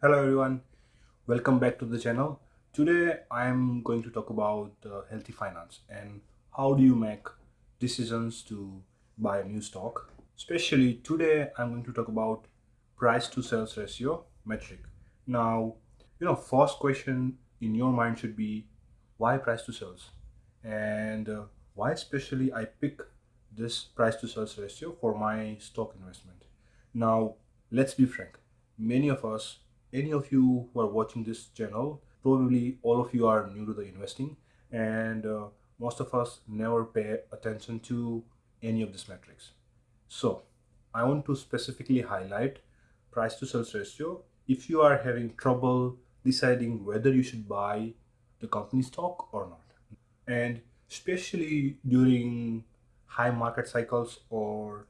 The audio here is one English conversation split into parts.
Hello everyone, welcome back to the channel. Today I am going to talk about uh, healthy finance and how do you make decisions to buy a new stock. Especially today I'm going to talk about price to sales ratio metric. Now, you know, first question in your mind should be why price to sales and uh, why especially I pick this price to sales ratio for my stock investment. Now, let's be frank. Many of us any of you who are watching this channel probably all of you are new to the investing and uh, most of us never pay attention to any of these metrics. So i want to specifically highlight price to sales ratio. If you are having trouble deciding whether you should buy the company stock or not and especially during high market cycles or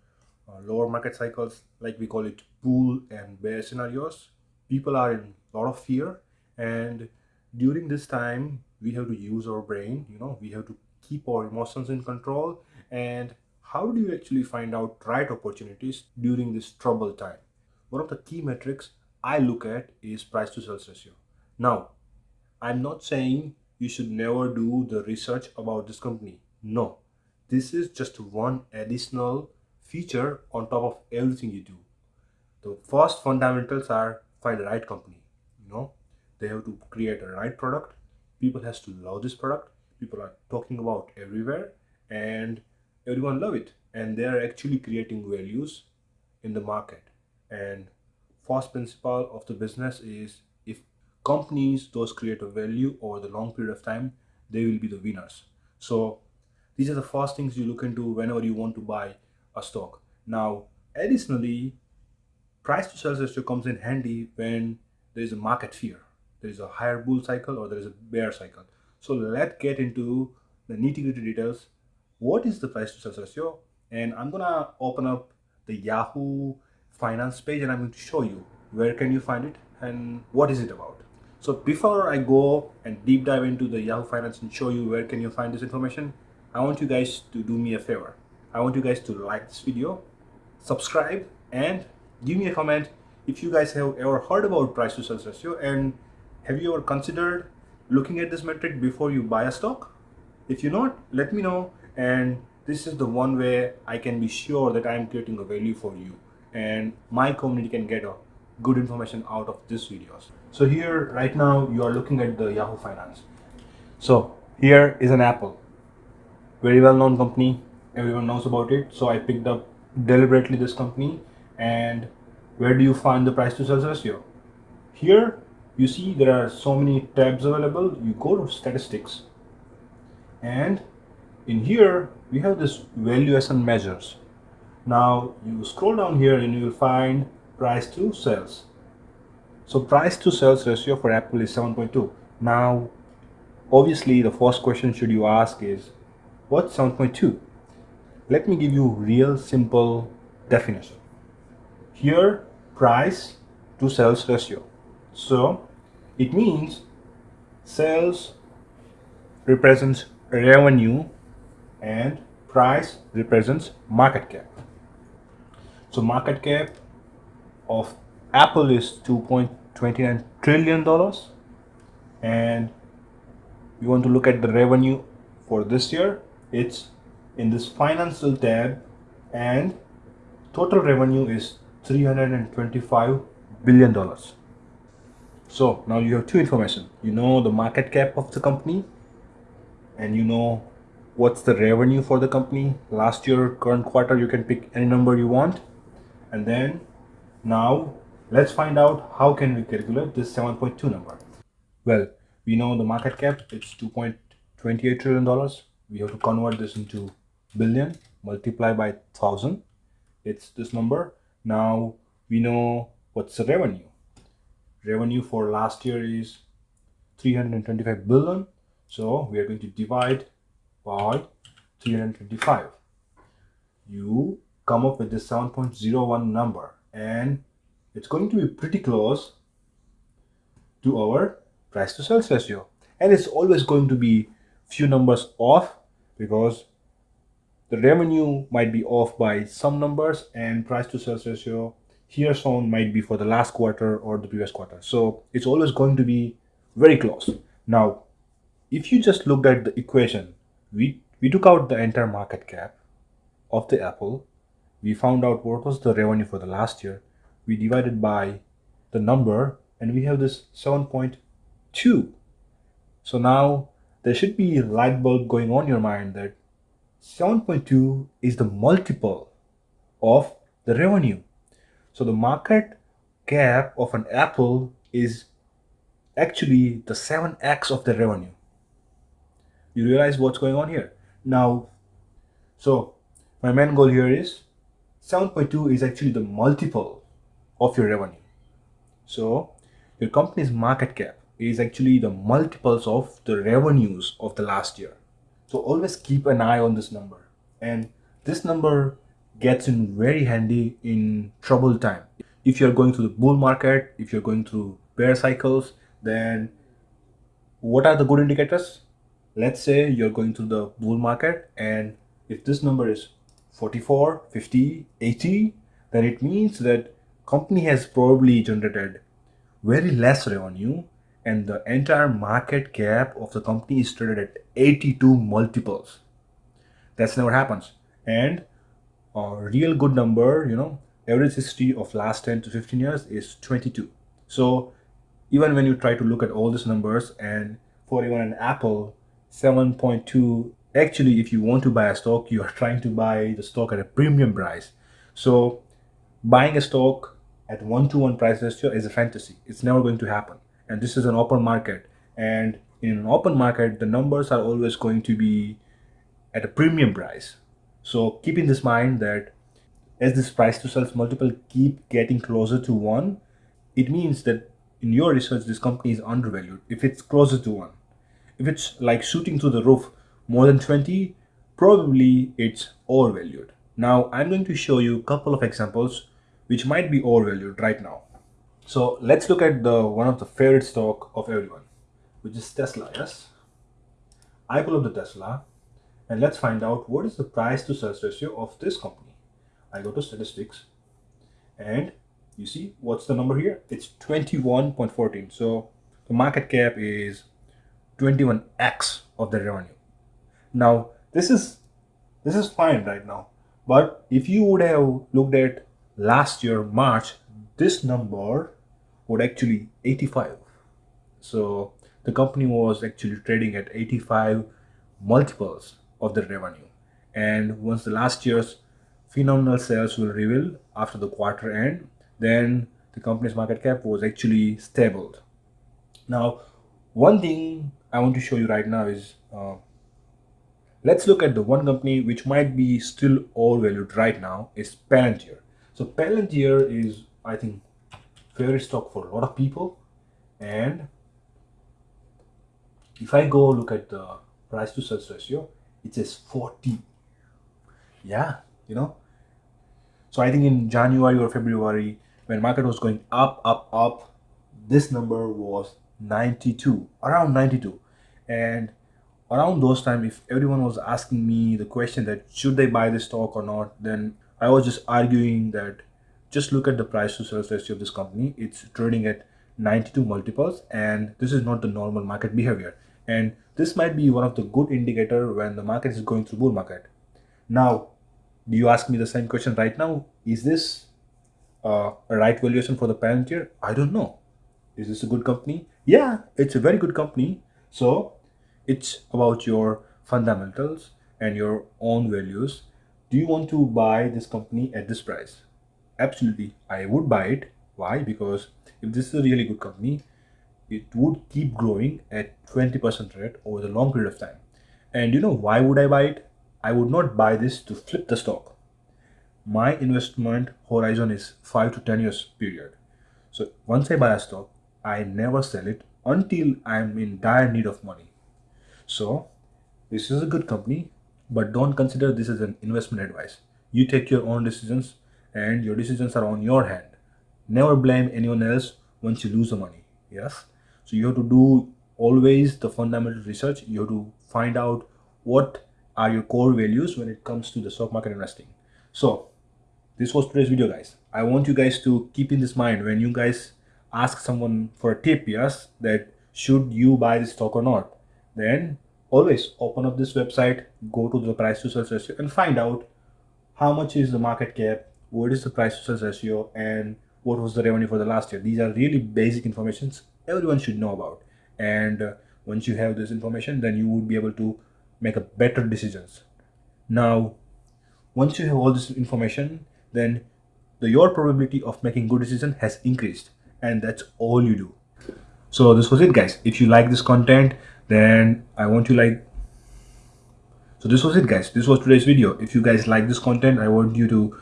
uh, lower market cycles like we call it bull and bear scenarios people are in a lot of fear and during this time we have to use our brain you know we have to keep our emotions in control. And how do you actually find out right opportunities during this trouble time? One of the key metrics i look at is price to sales ratio. Now i'm not saying you should never do the research about this company. No this is just one additional feature on top of everything you do. The first fundamentals are find the right company you know? They have to create a right product. People has to love this product. People are talking about everywhere and everyone love it. And they are actually creating values in the market. And first principle of the business is if companies those create a value over the long period of time they will be the winners. So these are the first things you look into whenever you want to buy a stock. Now additionally price to sales ratio comes in handy when there is a market fear. There is a higher bull cycle or there is a bear cycle. So let's get into the nitty-gritty details. What is the price to sales ratio and i'm gonna open up the yahoo finance page and i'm going to show you where can you find it and what is it about. So before i go and deep dive into the yahoo finance and show you where can you find this information i want you guys to do me a favor. I want you guys to like this video subscribe and give me a comment if you guys have ever heard about price to sales ratio and have you ever considered looking at this metric before you buy a stock? If you not let me know and this is the one way i can be sure that i am creating a value for you and my community can get a good information out of this videos. So here right now you are looking at the yahoo finance. So here is an apple. Very well known company. Everyone knows about it. So i picked up deliberately this company and where do you find the price to sales ratio here you see there are so many tabs available you go to statistics. And in here we have this valuation measures. Now you scroll down here and you will find price to sales. So price to sales ratio for apple is 7.2 now obviously the first question should you ask is what's 7.2 let me give you real simple definition here price to sales ratio. So it means sales represents revenue and price represents market cap. So market cap of apple is 2.29 trillion dollars. And we want to look at the revenue for this year it's in this financial tab and total revenue is 325 billion dollars. So now you have two information. You know the market cap of the company and you know what's the revenue for the company. Last year current quarter you can pick any number you want. And then now let's find out how can we calculate this 7.2 number. Well we know the market cap it's 2.28 trillion dollars. We have to convert this into billion multiply by thousand. It's this number now we know what's the revenue. Revenue for last year is 325 billion. So we are going to divide by 325 you come up with the 7.01 number and it's going to be pretty close to our price to sales ratio. And it's always going to be few numbers off because the revenue might be off by some numbers and price to sales ratio here shown might be for the last quarter or the previous quarter. So it's always going to be very close. Now, if you just looked at the equation, we, we took out the entire market cap of the Apple. We found out what was the revenue for the last year. We divided by the number and we have this 7.2. So now there should be light bulb going on your mind that 7.2 is the multiple of the revenue. So the market cap of an Apple is actually the 7x of the revenue. You realize what's going on here? Now, so my main goal here is 7.2 is actually the multiple of your revenue. So your company's market cap is actually the multiples of the revenues of the last year. So always keep an eye on this number. And this number gets in very handy in trouble time. If you're going through the bull market, if you're going through bear cycles, then what are the good indicators? Let's say you're going through the bull market and if this number is 44, 50, 80, then it means that company has probably generated very less revenue and the entire market cap of the company is traded at 82 multiples. That's never happens. And a real good number, you know, average history of last 10 to 15 years is 22. So even when you try to look at all these numbers and for even an Apple 7.2, actually if you want to buy a stock, you are trying to buy the stock at a premium price. So buying a stock at one to one price ratio is a fantasy. It's never going to happen. And this is an open market. And in an open market, the numbers are always going to be at a premium price. So keep in this mind that as this price to sales multiple keep getting closer to one, it means that in your research, this company is undervalued. If it's closer to one, if it's like shooting through the roof more than 20, probably it's overvalued. Now I'm going to show you a couple of examples which might be overvalued right now. So let's look at the one of the favorite stock of everyone, which is Tesla, yes? I pull up the Tesla and let's find out what is the price to sales ratio of this company. I go to statistics and you see what's the number here? It's 21.14. So the market cap is 21x of the revenue. Now this is this is fine right now. But if you would have looked at last year March, this number would actually 85. So the company was actually trading at 85 multiples of the revenue. And once the last year's phenomenal sales will reveal after the quarter end, then the company's market cap was actually stable. Now, one thing I want to show you right now is uh, let's look at the one company which might be still overvalued right now is Palantir. So Palantir is, I think, favorite stock for a lot of people. And if I go look at the price to sales ratio, it says 40. Yeah, you know. So I think in January or February, when market was going up, up, up, this number was 92, around 92. And around those time, if everyone was asking me the question that should they buy this stock or not, then I was just arguing that just look at the price to sales ratio of this company. It's trading at 92 multiples and this is not the normal market behavior. And this might be one of the good indicator when the market is going through bull market. Now, do you ask me the same question right now? Is this uh, a right valuation for the parent Palantir? I don't know. Is this a good company? Yeah, it's a very good company. So it's about your fundamentals and your own values do you want to buy this company at this price absolutely. I would buy it. Why? Because if this is a really good company it would keep growing at 20% rate over the long period of time. And you know why would i buy it? I would not buy this to flip the stock. My investment horizon is 5 to 10 years period. So once i buy a stock i never sell it until i'm in dire need of money. So this is a good company but don't consider this as an investment advice. You take your own decisions and your decisions are on your hand. Never blame anyone else once you lose the money. Yes. So you have to do always the fundamental research. You have to find out what are your core values when it comes to the stock market investing. So this was today's video guys. I want you guys to keep in this mind when you guys ask someone for a tip, yes, that should you buy this stock or not, then always open up this website, go to the price to sales ratio and find out how much is the market cap, what is the price to sales ratio, and what was the revenue for the last year. These are really basic informations everyone should know about. And uh, once you have this information, then you would be able to make a better decisions. Now, once you have all this information, then the your probability of making good decision has increased, and that's all you do. So this was it, guys. If you like this content, then I want you like so this was it guys this was today's video if you guys like this content i want you to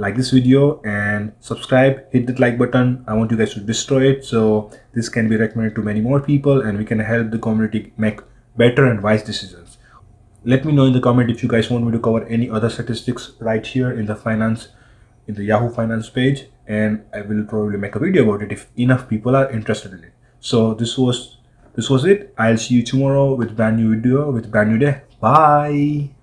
like this video and subscribe hit that like button. I want you guys to destroy it. So this can be recommended to many more people and we can help the community make better and wise decisions. Let me know in the comment if you guys want me to cover any other statistics right here in the finance in the yahoo finance page and i will probably make a video about it if enough people are interested in it. So this was this was it. I'll see you tomorrow with brand new video with brand new day. Bye